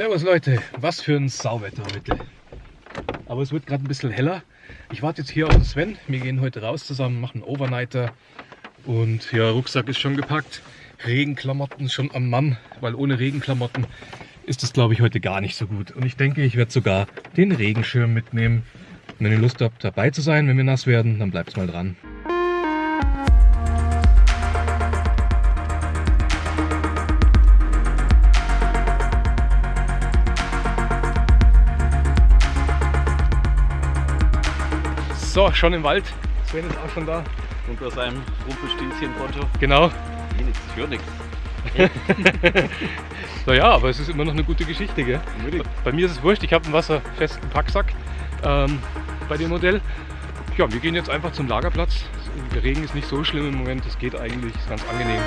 Servus Leute, was für ein Sauwetter heute. Aber es wird gerade ein bisschen heller. Ich warte jetzt hier auf den Sven. Wir gehen heute raus zusammen, machen Overnighter. Und ja, Rucksack ist schon gepackt. Regenklamotten schon am Mann, weil ohne Regenklamotten ist es glaube ich heute gar nicht so gut. Und ich denke, ich werde sogar den Regenschirm mitnehmen. Und wenn ihr Lust habt dabei zu sein, wenn wir nass werden, dann bleibt mal dran. So, schon im Wald. Sven ist auch schon da. Und aus einem Rumpelstilzchen-Poncho. Genau. Ich höre nichts. naja, aber es ist immer noch eine gute Geschichte, gell? Bei mir ist es wurscht, ich habe einen wasserfesten Packsack ähm, bei dem Modell. Ja, wir gehen jetzt einfach zum Lagerplatz. Der Regen ist nicht so schlimm im Moment, es geht eigentlich, ist ganz angenehm.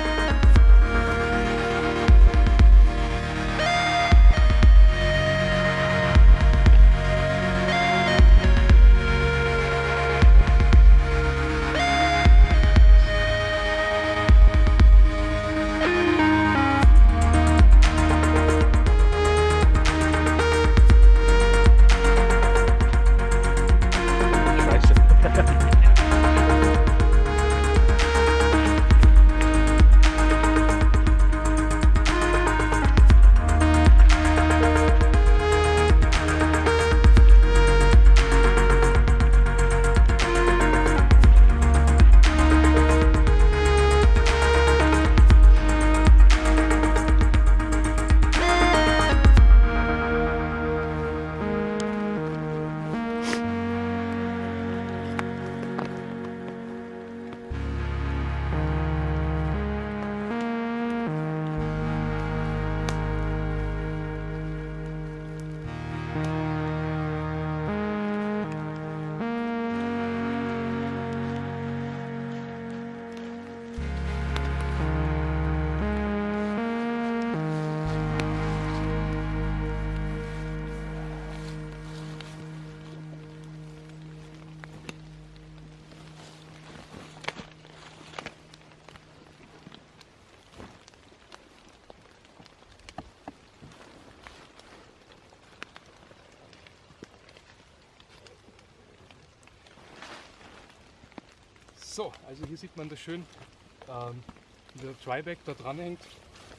So, also hier sieht man das schön, ähm, der Tryback da dran hängt.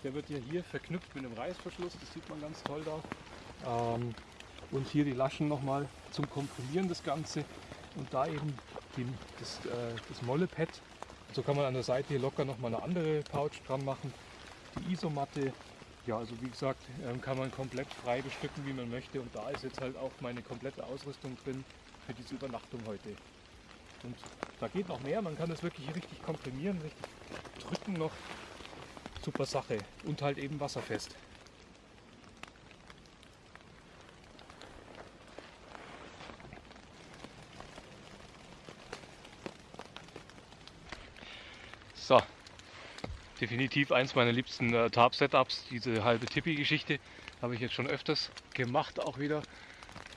Der wird ja hier verknüpft mit einem Reißverschluss, das sieht man ganz toll da. Ähm, und hier die Laschen nochmal zum Komprimieren das Ganze und da eben die, das, äh, das Mollepad. So kann man an der Seite hier locker nochmal eine andere Pouch dran machen. Die Isomatte, ja also wie gesagt, ähm, kann man komplett frei bestücken wie man möchte und da ist jetzt halt auch meine komplette Ausrüstung drin für diese Übernachtung heute. Und da geht noch mehr, man kann das wirklich richtig komprimieren, richtig drücken noch. Super Sache. Und halt eben wasserfest. So, definitiv eins meiner liebsten äh, Tarp-Setups, diese halbe Tippi-Geschichte. Habe ich jetzt schon öfters gemacht auch wieder.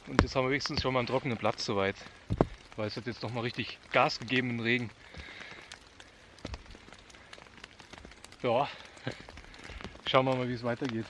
Und jetzt haben wir wenigstens schon mal einen trockenen Platz soweit weil es hat jetzt noch mal richtig Gas gegeben im Regen. Ja, schauen wir mal, wie es weitergeht.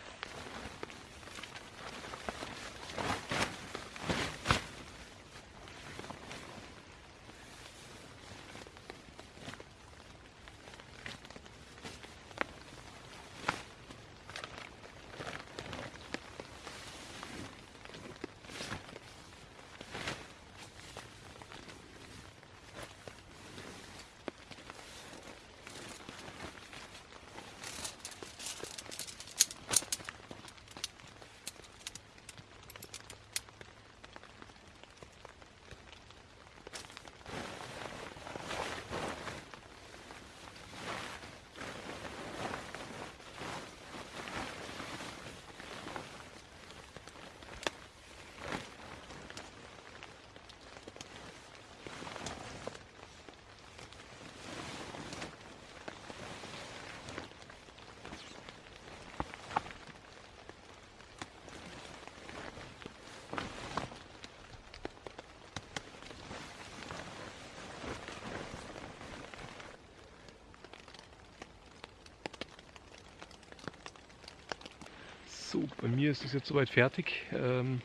So, bei mir ist es jetzt soweit fertig. Ähm,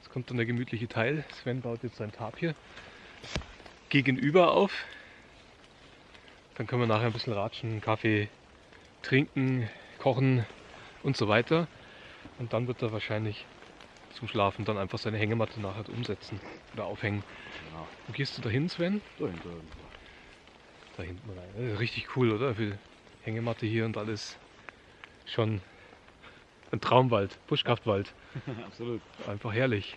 Jetzt kommt dann der gemütliche Teil. Sven baut jetzt sein Tapir gegenüber auf. Dann können wir nachher ein bisschen ratschen, Kaffee trinken, kochen und so weiter. Und dann wird er wahrscheinlich zum Schlafen dann einfach seine Hängematte nachher umsetzen oder aufhängen. Ja. Wo gehst du da hin, Sven? Da hinten rein. Das ist richtig cool, oder? Für Hängematte hier und alles. Schon ein Traumwald, Buschkraftwald. Absolut. Einfach herrlich.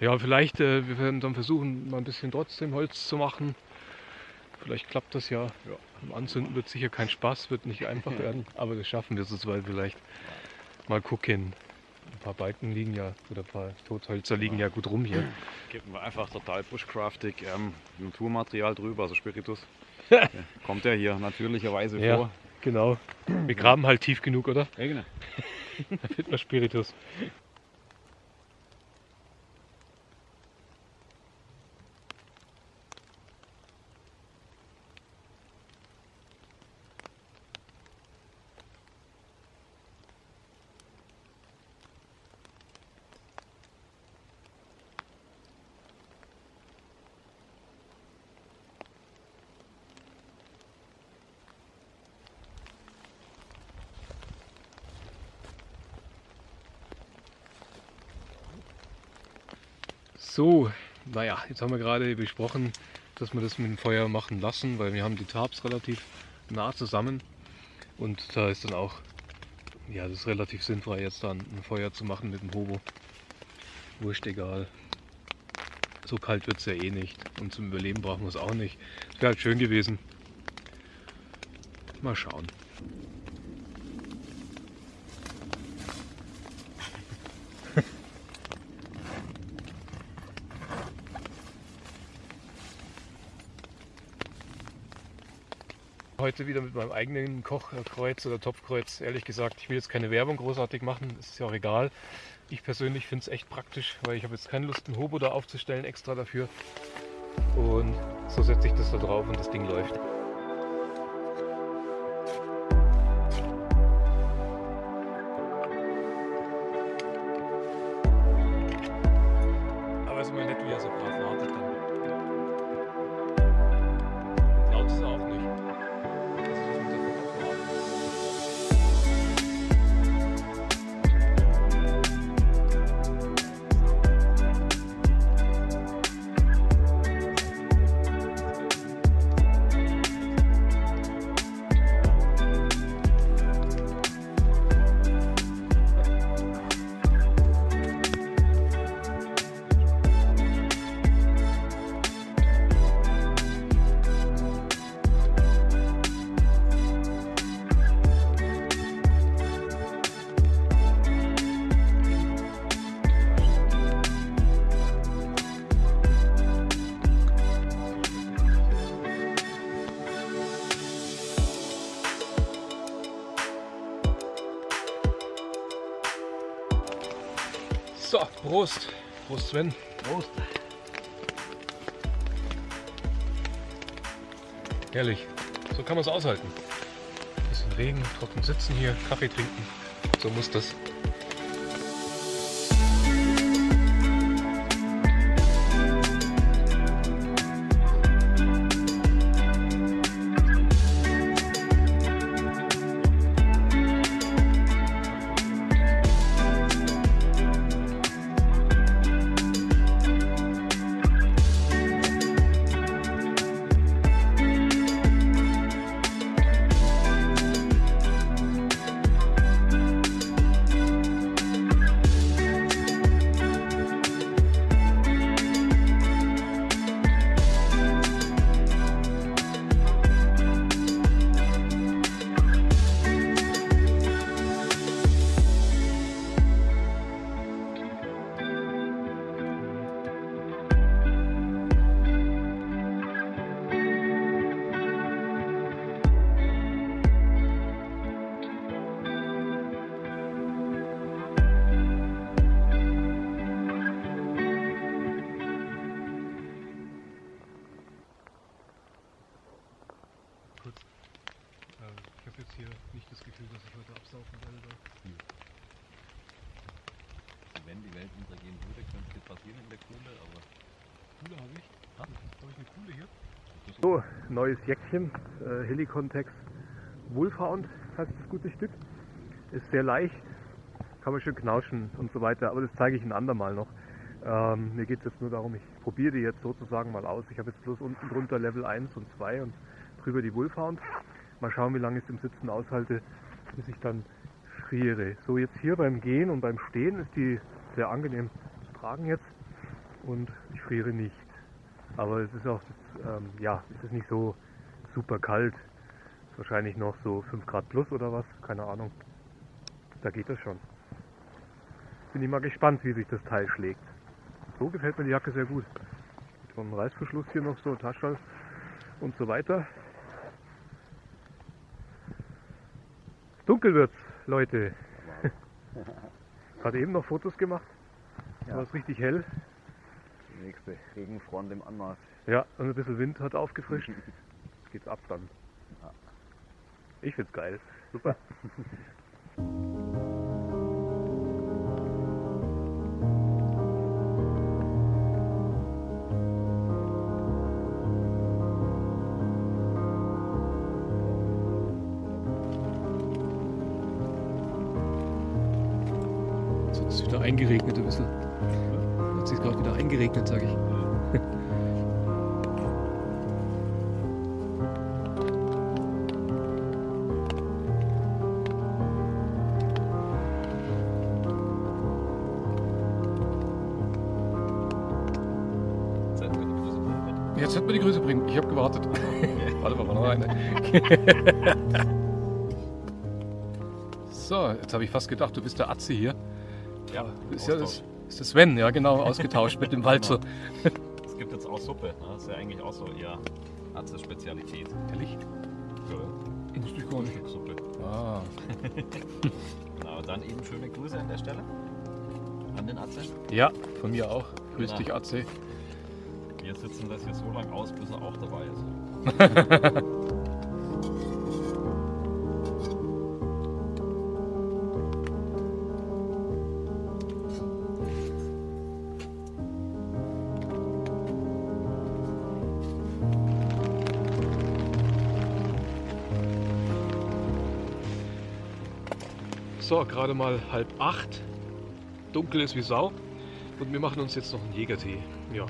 Ja, vielleicht, äh, wir werden dann versuchen, mal ein bisschen trotzdem Holz zu machen. Vielleicht klappt das ja. ja. Anzünden wird sicher kein Spaß, wird nicht einfach werden, aber das schaffen wir so weit vielleicht. Mal gucken. Ein paar Balken liegen ja, oder ein paar Tothölzer liegen ja gut rum hier. Geben wir einfach total bushcraftig ähm, Naturmaterial drüber, also Spiritus. Kommt ja hier natürlicherweise Ja. vor. Genau. Wir graben halt tief genug, oder? Ja, genau. Da findet man Spiritus. So, naja, jetzt haben wir gerade besprochen, dass wir das mit dem Feuer machen lassen, weil wir haben die Tarps relativ nah zusammen und da ist dann auch, ja, das ist relativ sinnfrei jetzt dann ein Feuer zu machen mit dem Hobo. Wurscht egal. So kalt wird es ja eh nicht und zum Überleben brauchen wir es auch nicht. Es wäre halt schön gewesen. Mal schauen. Heute wieder mit meinem eigenen Kochkreuz oder Topfkreuz. Ehrlich gesagt, ich will jetzt keine Werbung großartig machen, ist ja auch egal. Ich persönlich finde es echt praktisch, weil ich habe jetzt keine Lust, einen Hobo da aufzustellen extra dafür. Und so setze ich das da drauf und das Ding läuft. So, Prost. Prost Sven. Prost. Herrlich. So kann man es aushalten. Bisschen Regen, trocken sitzen hier, Kaffee trinken. So muss das. Neues Jäckchen, äh, Helicontex Wolfhound heißt das gute Stück. Ist sehr leicht, kann man schön knauschen und so weiter, aber das zeige ich ein andermal noch. Ähm, mir geht es jetzt nur darum, ich probiere die jetzt sozusagen mal aus. Ich habe jetzt bloß unten drunter Level 1 und 2 und drüber die Wolfhound. Mal schauen, wie lange ich es im Sitzen aushalte, bis ich dann friere. So, jetzt hier beim Gehen und beim Stehen ist die sehr angenehm zu tragen jetzt und ich friere nicht. Aber es ist auch, ähm, ja, es ist nicht so super kalt. Ist wahrscheinlich noch so 5 Grad plus oder was, keine Ahnung. Da geht das schon. Bin ich mal gespannt, wie sich das Teil schlägt. So gefällt mir die Jacke sehr gut. Mit so einem Reißverschluss hier noch so, Taschall und so weiter. Dunkel wird's, Leute. Gerade eben noch Fotos gemacht. Ja. War es richtig hell. Die nächste Regenfront im Anmarsch. Ja, und ein bisschen Wind hat aufgefrischt. Jetzt geht's ab dann. Ja. Ich find's geil. Super. Jetzt hat es wieder eingeregnet ein bisschen. Hat sich gerade wieder eingeregnet, sage ich. Jetzt wird mir die Grüße bringen. Ich habe gewartet. Warte mal, war noch eine. so, jetzt habe ich fast gedacht, du bist der Atze hier. Ja, Ist ja das, ist das Sven, ja genau, ausgetauscht mit dem Walzer. Es gibt jetzt auch Suppe. Ne? Das ist ja eigentlich auch so eher Arztes Spezialität. Ehrlich? Ja, In Stückchen. Suppe. Ah, Genau, dann eben schöne Grüße an der Stelle. An den Atze. ja, von mir auch. Grüß Ja. dich, Atze. Wir sitzen das hier so lange aus, bis er auch dabei ist. So, gerade mal halb acht. Dunkel ist wie Sau. Und wir machen uns jetzt noch einen Jägertee. Ja.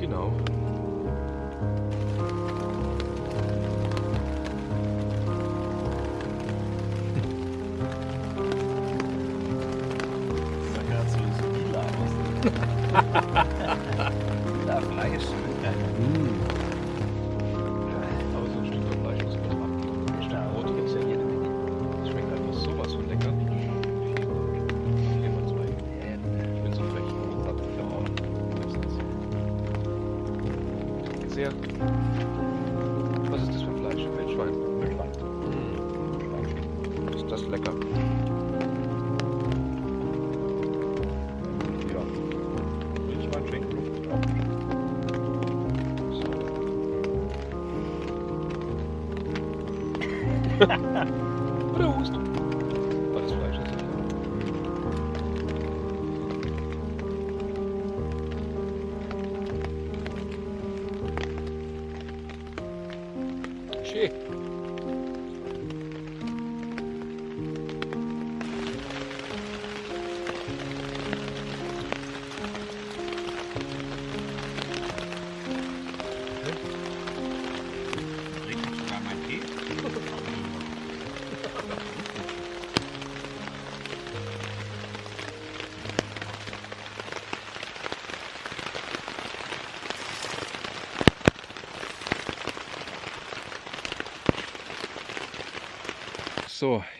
Genau. Das sah gerade so, so lila aus. Sehr. Schön.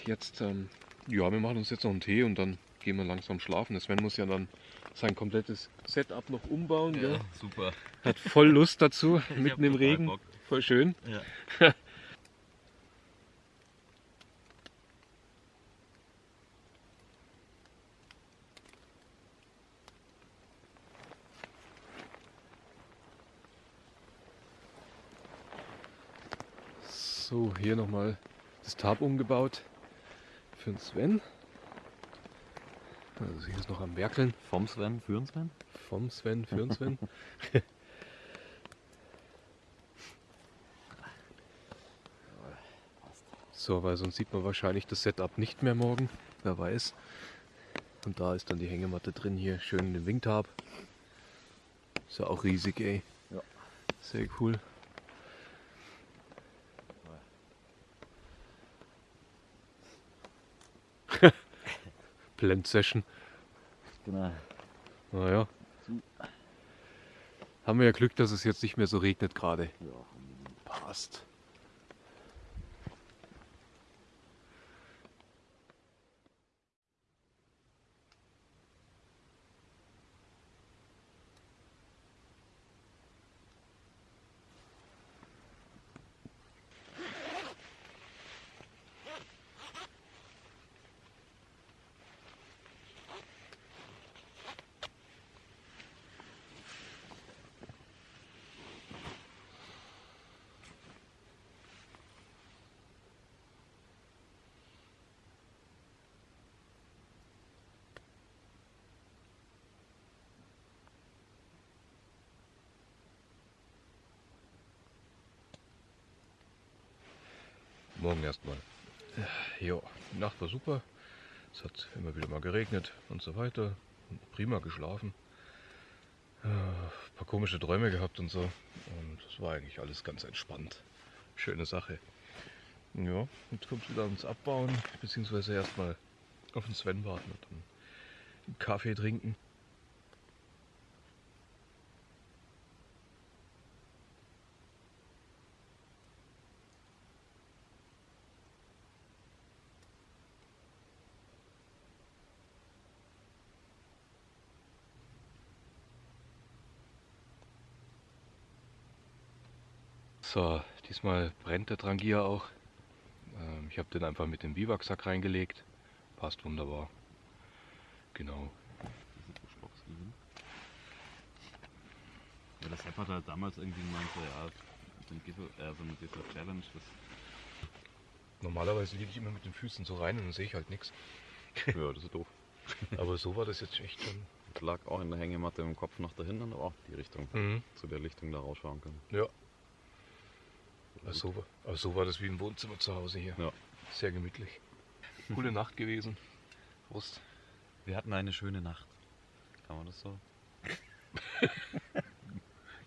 Jetzt, ähm, ja, wir machen uns jetzt noch einen Tee und dann gehen wir langsam schlafen. Der Sven muss ja dann sein komplettes Setup noch umbauen. Ja, Gell? super. Hat voll Lust dazu, mitten im Regen. Bock. Voll schön. Ja. So, hier nochmal das Tab umgebaut für den Sven. Also hier ist noch am Werkeln. Vom Sven, für Sven? Vom Sven, für den Sven. so, weil sonst sieht man wahrscheinlich das Setup nicht mehr morgen. Wer weiß. Und da ist dann die Hängematte drin hier. Schön in den Wingtab. Ist ja auch riesig, ey. Ja. Sehr cool. Blend Session. Genau. Naja. Haben wir ja Glück, dass es jetzt nicht mehr so regnet gerade. Ja. Passt. Morgen erstmal. Ja, die Nacht war super. Es hat immer wieder mal geregnet und so weiter. Prima geschlafen. Äh, Ein paar komische Träume gehabt und so. Und es war eigentlich alles ganz entspannt. Schöne Sache. Ja, jetzt kommt es wieder ans Abbauen, beziehungsweise erstmal auf den Sven warten und dann einen Kaffee trinken. So, diesmal brennt der Trangier auch. Ähm, ich habe den einfach mit dem Biwaksack reingelegt. Passt wunderbar. Genau. Ja, das Sepp hat halt damals irgendwie gemeint, ja, so ein Gipfel, äh, so eine dieser Challenge, das, Normalerweise liege ich immer mit den Füßen so rein und dann sehe ich halt nichts. ja, das ist doof. Aber so war das jetzt echt schon. Das lag auch in der Hängematte im Kopf nach dahinten, aber auch die Richtung, Mhm. zu der Lichtung da rausschauen können. Ja. Also, so, war- aber so war das wie ein Wohnzimmer zu Hause hier. Ja. Sehr gemütlich. Coole Nacht gewesen. Prost. Wir hatten eine schöne Nacht. Kann man das so?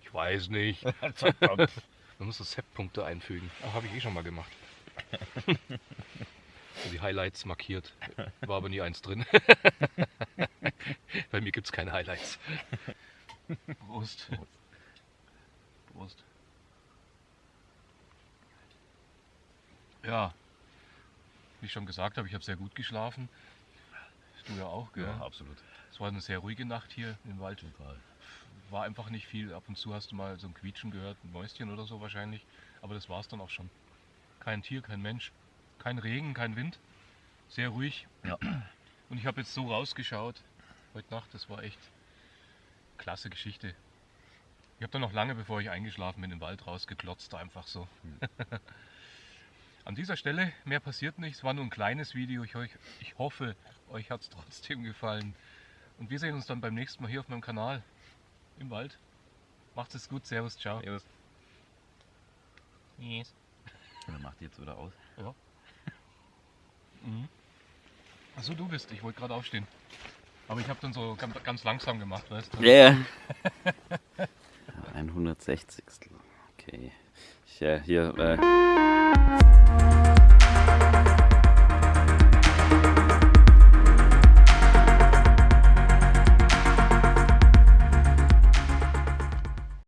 Ich weiß nicht. Man muss so Set-Punkte einfügen. Ah, Habe ich eh schon mal gemacht. So die Highlights markiert. War aber nie eins drin. Bei mir gibt es keine Highlights. Prost. Prost. Ja, wie ich schon gesagt habe, ich habe sehr gut geschlafen. Du ja auch, gell? absolut. Es war eine sehr ruhige Nacht hier im Wald. Total. War einfach nicht viel. Ab und zu hast du mal so ein Quietschen gehört, ein Mäuschen oder so wahrscheinlich. Aber das war es dann auch schon. Kein Tier, kein Mensch, kein Regen, kein Wind. Sehr ruhig. Ja. Und ich habe jetzt so rausgeschaut heute Nacht. Das war echt klasse Geschichte. Ich habe dann noch lange, bevor ich eingeschlafen bin, im Wald rausgeklotzt, einfach so. An dieser Stelle, mehr passiert nicht. Es war nur ein kleines Video. Ich, euch, ich hoffe, euch hat es trotzdem gefallen. Und wir sehen uns dann beim nächsten Mal hier auf meinem Kanal im Wald. Macht es gut, Servus, ciao. Servus. Yes. Wer macht die jetzt wieder aus? Mhm. Achso, du bist. Ich wollte gerade aufstehen. Aber ich habe dann so ganz, ganz langsam gemacht, weißt du? Ja. 160. Okay. Hier, äh, uh,